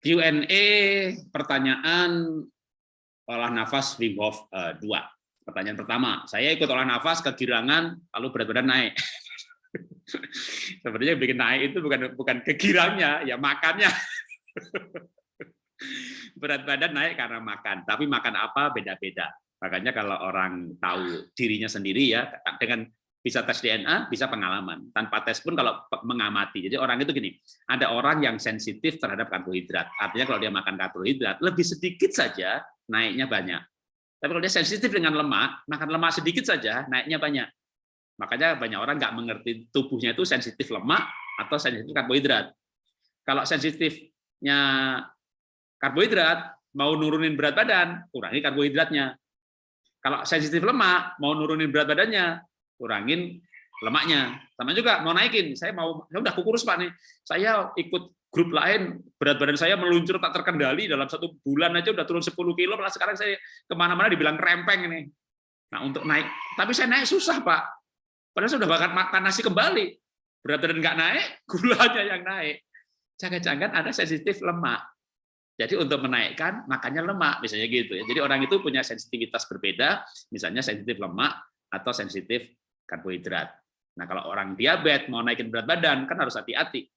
Q&A pertanyaan olah nafas Wim Hof 2. Pertanyaan pertama, saya ikut olah nafas kegirangan lalu berat badan naik. Sebenarnya bikin naik itu bukan bukan kegirangnya, ya makannya. berat badan naik karena makan, tapi makan apa beda-beda. Makanya kalau orang tahu dirinya sendiri ya dengan bisa tes DNA, bisa pengalaman. Tanpa tes pun kalau mengamati. Jadi orang itu gini, ada orang yang sensitif terhadap karbohidrat. Artinya kalau dia makan karbohidrat, lebih sedikit saja naiknya banyak. Tapi kalau dia sensitif dengan lemak, makan lemak sedikit saja naiknya banyak. Makanya banyak orang nggak mengerti tubuhnya itu sensitif lemak atau sensitif karbohidrat. Kalau sensitifnya karbohidrat, mau nurunin berat badan, kurangi karbohidratnya. Kalau sensitif lemak, mau nurunin berat badannya, kurangin lemaknya. Sama juga mau naikin, saya mau saya udah kukurus Pak nih. Saya ikut grup lain, berat badan saya meluncur tak terkendali dalam satu bulan aja udah turun 10 kilo, malah sekarang saya ke mana-mana dibilang rempeng ini. Nah untuk naik, tapi saya naik susah Pak. Padahal sudah bahkan makan nasi kembali. Berat badan nggak naik, gulanya yang naik. Jangan-jangan ada sensitif lemak. Jadi untuk menaikkan makannya lemak, misalnya gitu ya. Jadi orang itu punya sensitivitas berbeda, misalnya sensitif lemak atau sensitif karbohidrat. Nah, kalau orang diabetes mau naikin berat badan kan harus hati-hati.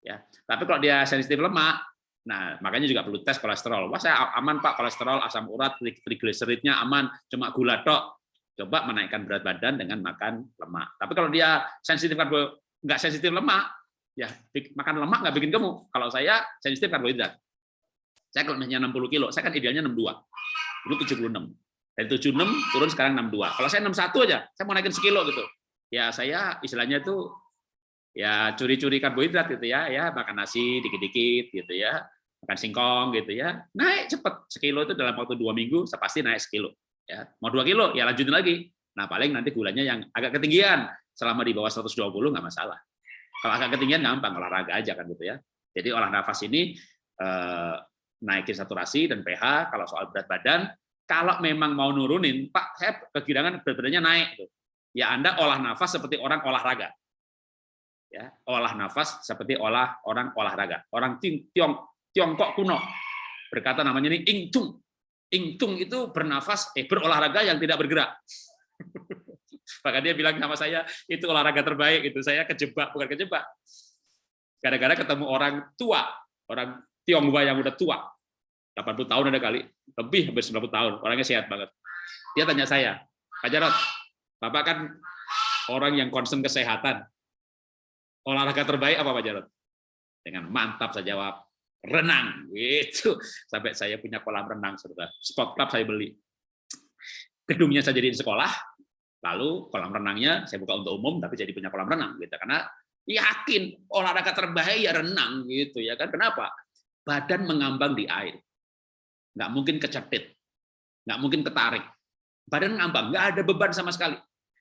Ya. Tapi kalau dia sensitif lemak, nah makanya juga perlu tes kolesterol. Wah, saya aman Pak kolesterol, asam urat, trigliseridnya aman, cuma gula tok. Coba menaikkan berat badan dengan makan lemak. Tapi kalau dia sensitif karbo nggak sensitif lemak, ya makan lemak nggak bikin gemuk. Kalau saya sensitif karbohidrat. Saya kalau misalnya 60 kilo, saya kan idealnya 62. Dulu 76. Dari 76 turun sekarang 62. Kalau saya 61 aja, saya mau naikin sekilo gitu. Ya saya istilahnya itu ya curi-curi karbohidrat gitu ya, ya makan nasi dikit-dikit gitu ya, makan singkong gitu ya, naik cepet sekilo itu dalam waktu dua minggu, saya pasti naik sekilo. Ya, mau dua kilo ya lanjutin lagi. Nah paling nanti gulanya yang agak ketinggian, selama di bawah 120 nggak masalah. Kalau agak ketinggian gampang olahraga aja kan gitu ya. Jadi olah nafas ini eh, naikin saturasi dan pH. Kalau soal berat badan, kalau memang mau nurunin, Pak, saya kegirangan berat badannya naik. Ya Anda olah nafas seperti orang olahraga. Ya, olah nafas seperti olah orang olahraga. Orang Tiong, Tiongkok kuno berkata namanya ini ingtung. Ingtung itu bernafas, eh berolahraga yang tidak bergerak. Maka dia bilang sama saya, itu olahraga terbaik. itu Saya kejebak, bukan kejebak. Gara-gara ketemu orang tua, orang Tionghoa yang udah tua, 80 tahun ada kali, lebih hampir 90 tahun, orangnya sehat banget. Dia tanya saya, Pak Jarot, Bapak kan orang yang concern kesehatan, olahraga terbaik apa Pak Jarot? Dengan mantap saya jawab, renang. Gitu. Sampai saya punya kolam renang, saudara. Sport club saya beli. Gedungnya saya jadiin sekolah, lalu kolam renangnya saya buka untuk umum, tapi jadi punya kolam renang. gitu Karena yakin olahraga terbaik ya renang gitu ya kan kenapa badan mengambang di air nggak mungkin kecepit, nggak mungkin ketarik. Badan ngambang, nggak ada beban sama sekali.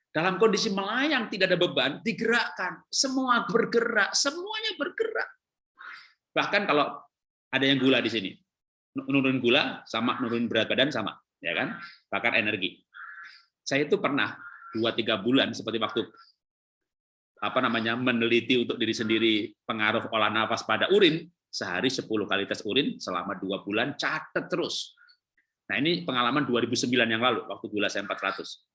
Dalam kondisi melayang tidak ada beban, digerakkan, semua bergerak, semuanya bergerak. Bahkan kalau ada yang gula di sini, nurun gula sama nurun berat badan sama, ya kan? Bakar energi. Saya itu pernah dua tiga bulan seperti waktu apa namanya meneliti untuk diri sendiri pengaruh olah nafas pada urin sehari 10 kali tes urin selama dua bulan, catat terus. Nah ini pengalaman 2009 yang lalu, waktu gula saya 400.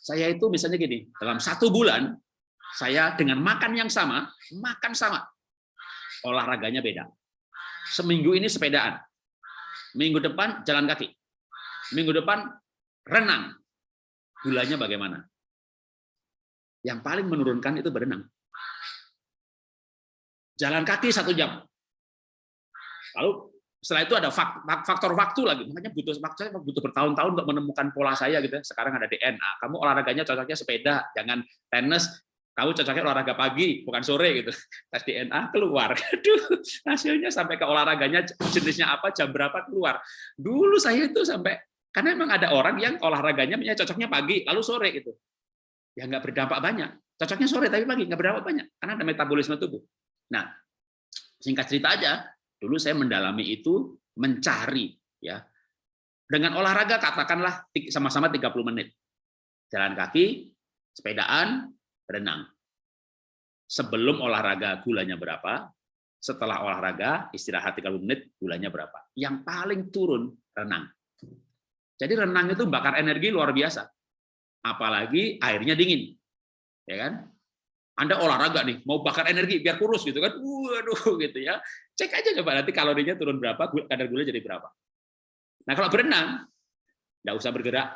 Saya itu misalnya gini, dalam satu bulan, saya dengan makan yang sama, makan sama, olahraganya beda. Seminggu ini sepedaan, minggu depan jalan kaki, minggu depan renang. Gulanya bagaimana? Yang paling menurunkan itu berenang jalan kaki satu jam. Lalu setelah itu ada faktor waktu lagi, makanya butuh saya butuh bertahun-tahun untuk menemukan pola saya gitu. Ya. Sekarang ada DNA. Kamu olahraganya cocoknya sepeda, jangan tenis. Kamu cocoknya olahraga pagi, bukan sore gitu. Tes DNA keluar. Aduh, hasilnya sampai ke olahraganya jenisnya apa, jam berapa keluar. Dulu saya itu sampai karena memang ada orang yang olahraganya cocoknya pagi, lalu sore gitu. Ya nggak berdampak banyak. Cocoknya sore tapi pagi nggak berdampak banyak karena ada metabolisme tubuh. Nah, singkat cerita aja, dulu saya mendalami itu mencari ya. Dengan olahraga katakanlah sama-sama 30 menit. Jalan kaki, sepedaan, renang. Sebelum olahraga gulanya berapa, setelah olahraga, istirahat 30 menit, gulanya berapa? Yang paling turun renang. Jadi renang itu bakar energi luar biasa. Apalagi airnya dingin. Ya kan? Anda olahraga nih, mau bakar energi biar kurus gitu kan. Waduh gitu ya. Cek aja coba nanti kalorinya turun berapa, kadar gula jadi berapa. Nah, kalau berenang nggak usah bergerak.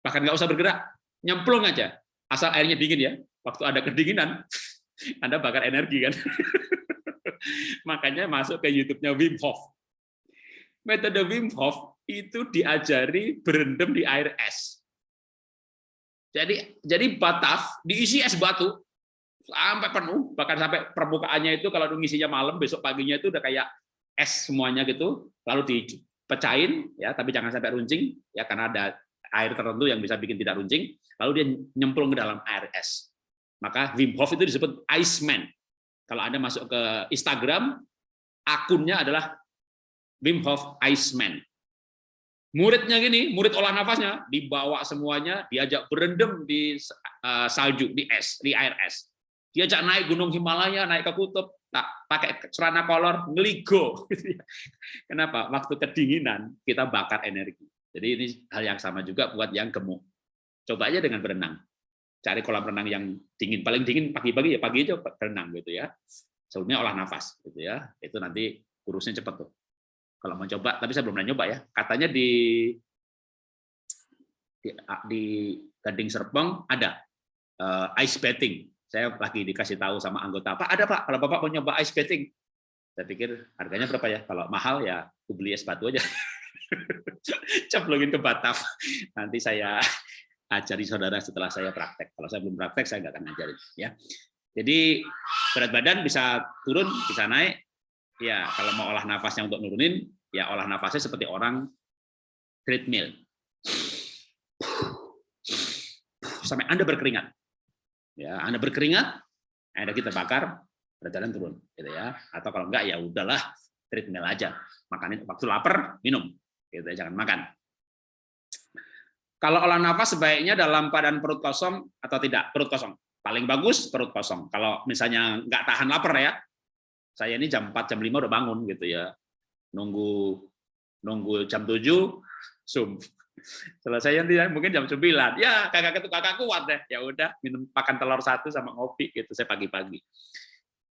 Bahkan nggak usah bergerak, nyemplung aja. Asal airnya dingin ya. Waktu ada kedinginan, Anda bakar energi kan. Makanya masuk ke YouTube-nya Wim Hof. Metode Wim Hof itu diajari berendam di air es. Jadi jadi bataf diisi es batu sampai penuh, bahkan sampai permukaannya itu kalau ngisinya malam, besok paginya itu udah kayak es semuanya gitu, lalu dipecahin ya, tapi jangan sampai runcing ya karena ada air tertentu yang bisa bikin tidak runcing, lalu dia nyemplung ke dalam air es. Maka Wim Hof itu disebut Iceman. Kalau Anda masuk ke Instagram, akunnya adalah Wim Hof Iceman. Muridnya gini, murid olah nafasnya dibawa semuanya, diajak berendam di uh, salju, di es, di air es. Diajak naik gunung Himalaya, naik ke kutub, tak pakai celana kolor, ngeligo. Kenapa? Waktu kedinginan kita bakar energi. Jadi ini hal yang sama juga buat yang gemuk. Coba aja dengan berenang cari kolam renang yang dingin paling dingin pagi-pagi ya pagi aja berenang gitu ya sebelumnya olah nafas gitu ya itu nanti kurusnya cepat tuh kalau mau coba tapi saya belum pernah nyoba ya katanya di di, di Gading Serpong ada uh, ice bathing saya lagi dikasih tahu sama anggota pak ada pak kalau bapak mau nyoba ice bathing saya pikir harganya berapa ya kalau mahal ya aku beli es batu aja ceplongin ke bataf nanti saya ajari saudara setelah saya praktek. Kalau saya belum praktek, saya nggak akan ngajarin. Ya. Jadi berat badan bisa turun, bisa naik. Ya, kalau mau olah nafasnya untuk nurunin, ya olah nafasnya seperti orang treadmill. Sampai Anda berkeringat. Ya, Anda berkeringat, Anda kita bakar, berat badan turun, gitu ya. Atau kalau enggak ya udahlah, treadmill aja. Makanin waktu lapar, minum. Gitu ya, jangan makan. Kalau olah nafas sebaiknya dalam keadaan perut kosong atau tidak? Perut kosong. Paling bagus perut kosong. Kalau misalnya nggak tahan lapar ya, saya ini jam 4, jam 5 udah bangun gitu ya. Nunggu nunggu jam 7, zoom. Selesai nanti mungkin jam 9. Ya, kakak itu kakak kuat deh. Ya udah, minum makan telur satu sama ngopi gitu saya pagi-pagi.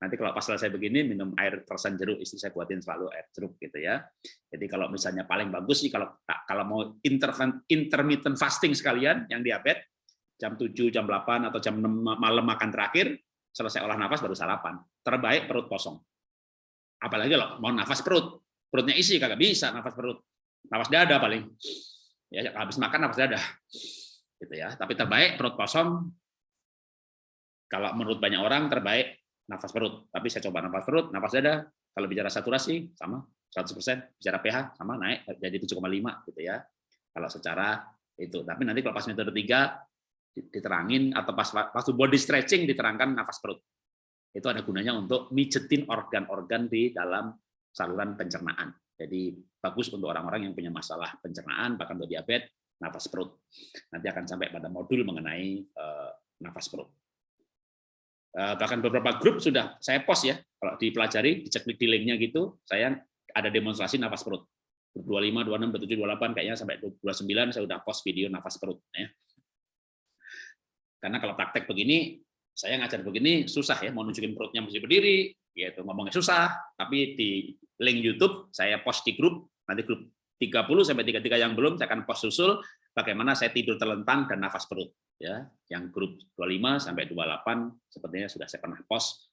Nanti kalau pas selesai begini minum air persen jeruk, istri saya buatin selalu air jeruk gitu ya. Jadi kalau misalnya paling bagus sih kalau kalau mau intermittent fasting sekalian yang diabetes jam 7, jam 8 atau jam 6 malam makan terakhir, selesai olah nafas baru sarapan. Terbaik perut kosong. Apalagi kalau mau nafas perut, perutnya isi kagak bisa nafas perut. Nafas dada paling. Ya habis makan nafas dada. Gitu ya. Tapi terbaik perut kosong. Kalau menurut banyak orang terbaik nafas perut. Tapi saya coba nafas perut, nafas dada. Kalau bicara saturasi sama 100%, bicara pH sama naik jadi 7,5 gitu ya. Kalau secara itu. Tapi nanti kalau pas metode 3 diterangin atau pas waktu body stretching diterangkan nafas perut. Itu ada gunanya untuk mijetin organ-organ di dalam saluran pencernaan. Jadi bagus untuk orang-orang yang punya masalah pencernaan, bahkan untuk diabetes, nafas perut. Nanti akan sampai pada modul mengenai uh, nafas perut. Eh, bahkan beberapa grup sudah saya post ya kalau dipelajari dicek di linknya gitu saya ada demonstrasi nafas perut grup 25, 26, 27, 28 kayaknya sampai 29 saya sudah post video nafas perut ya karena kalau praktek begini saya ngajar begini susah ya mau nunjukin perutnya mesti berdiri gitu ngomongnya susah tapi di link YouTube saya post di grup nanti grup 30 sampai 33 yang belum saya akan post susul bagaimana saya tidur terlentang dan nafas perut ya yang grup 25 sampai 28 sepertinya sudah saya pernah post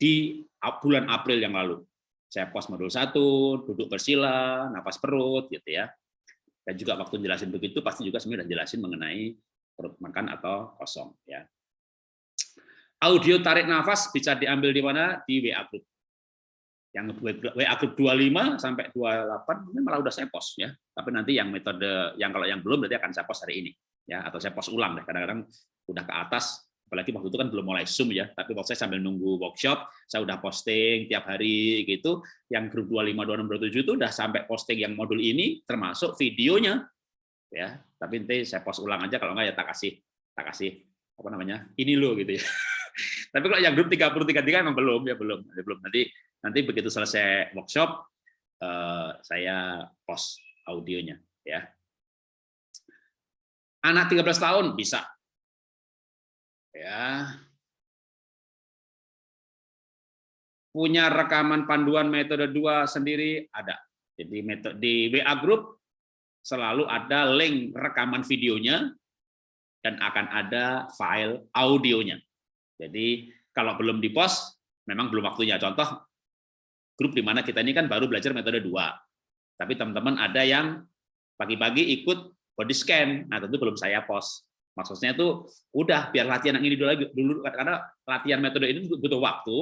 di bulan April yang lalu. Saya post modul satu, duduk bersila, nafas perut gitu ya. Dan juga waktu jelasin begitu pasti juga sebenarnya jelasin mengenai perut makan atau kosong ya. Audio tarik nafas bisa diambil di mana? Di WA group. Yang WA group 25 sampai 28 ini malah udah saya post ya. Tapi nanti yang metode yang kalau yang belum berarti akan saya post hari ini ya atau saya post ulang deh kadang-kadang udah ke atas apalagi waktu itu kan belum mulai zoom ya tapi waktu saya sambil nunggu workshop saya udah posting tiap hari gitu yang grup 25 26 27 itu udah sampai posting yang modul ini termasuk videonya ya tapi nanti saya post ulang aja kalau enggak ya tak kasih tak kasih apa namanya ini lo gitu ya Tapi kalau yang grup 30 33 memang belum ya belum, belum. Nanti nanti begitu selesai workshop eh, saya post audionya ya. Anak 13 tahun bisa. Ya. Punya rekaman panduan metode 2 sendiri ada. Jadi metode di WA group selalu ada link rekaman videonya dan akan ada file audionya. Jadi kalau belum di-post, memang belum waktunya. Contoh, grup di mana kita ini kan baru belajar metode 2. Tapi teman-teman ada yang pagi-pagi ikut body scan, nah tentu belum saya post. Maksudnya itu udah biar latihan yang ini dulu dulu karena latihan metode ini butuh waktu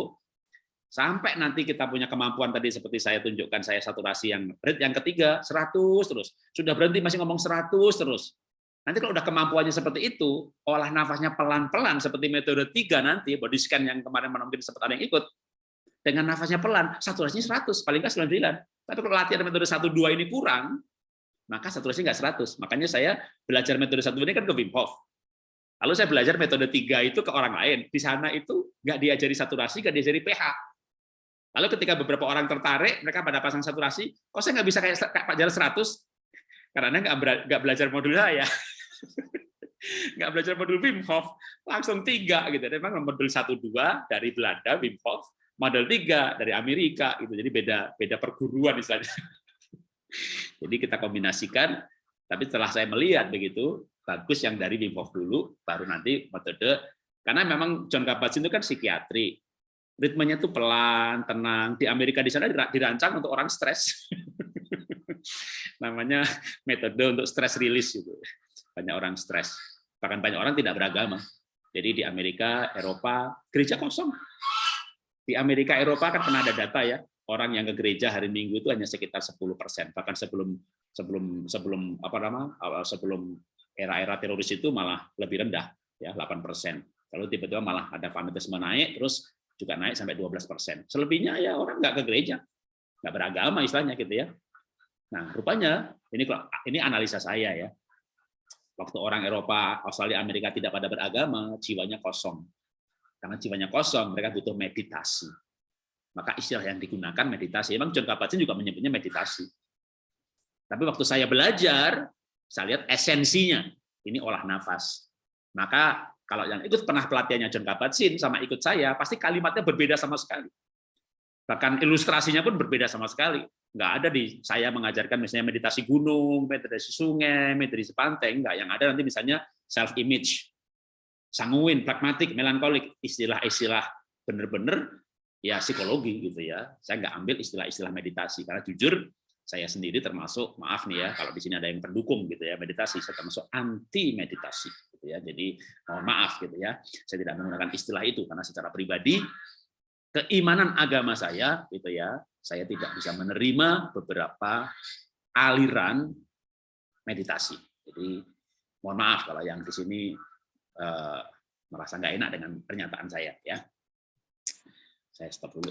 sampai nanti kita punya kemampuan tadi seperti saya tunjukkan saya saturasi yang yang ketiga 100 terus sudah berhenti masih ngomong 100 terus Nanti kalau udah kemampuannya seperti itu, olah nafasnya pelan-pelan seperti metode tiga nanti, body scan yang kemarin mungkin sempat ada yang ikut, dengan nafasnya pelan, saturasinya 100, paling nggak 99. Tapi kalau latihan metode 1 2 ini kurang, maka saturasinya nggak 100. Makanya saya belajar metode 1 ini kan ke Wim Hof. Lalu saya belajar metode 3 itu ke orang lain. Di sana itu nggak diajari saturasi, nggak diajari pH. Lalu ketika beberapa orang tertarik, mereka pada pasang saturasi, kok saya nggak bisa kayak Pak Jarod 100? Karena nggak belajar modul saya. nggak belajar modul Wim Hof, langsung tiga gitu. Memang modul satu dua dari Belanda Wim Hof, modul tiga dari Amerika gitu. Jadi beda beda perguruan istilahnya. Jadi kita kombinasikan. Tapi setelah saya melihat begitu bagus yang dari Wim Hof dulu, baru nanti metode. Karena memang John Kabat-Zinn itu kan psikiatri, ritmenya tuh pelan, tenang. Di Amerika di sana dirancang untuk orang stres. Namanya metode untuk stress release gitu banyak orang stres. Bahkan banyak orang tidak beragama. Jadi di Amerika, Eropa, gereja kosong. Di Amerika, Eropa kan pernah ada data ya, orang yang ke gereja hari Minggu itu hanya sekitar 10 persen. Bahkan sebelum sebelum sebelum apa nama sebelum era-era teroris itu malah lebih rendah ya 8 persen. Lalu tiba-tiba malah ada fanatisme naik, terus juga naik sampai 12 persen. Selebihnya ya orang nggak ke gereja, nggak beragama istilahnya gitu ya. Nah rupanya ini ini analisa saya ya Waktu orang Eropa, Australia, Amerika tidak pada beragama, jiwanya kosong. Karena jiwanya kosong, mereka butuh meditasi. Maka istilah yang digunakan meditasi. Memang John Kabat-Zinn juga menyebutnya meditasi. Tapi waktu saya belajar, saya lihat esensinya. Ini olah nafas. Maka kalau yang ikut pernah pelatihannya John Kabat-Zinn sama ikut saya, pasti kalimatnya berbeda sama sekali. Bahkan ilustrasinya pun berbeda sama sekali nggak ada di saya mengajarkan misalnya meditasi gunung, meditasi sungai, meditasi pantai, enggak. Yang ada nanti misalnya self image, sanguin, pragmatik, melankolik, istilah-istilah bener-bener ya psikologi gitu ya. Saya nggak ambil istilah-istilah meditasi karena jujur saya sendiri termasuk maaf nih ya kalau di sini ada yang pendukung gitu ya meditasi saya termasuk anti meditasi gitu ya jadi mohon maaf gitu ya saya tidak menggunakan istilah itu karena secara pribadi keimanan agama saya gitu ya saya tidak bisa menerima beberapa aliran meditasi. Jadi mohon maaf kalau yang di sini uh, merasa nggak enak dengan pernyataan saya ya. Saya stop dulu.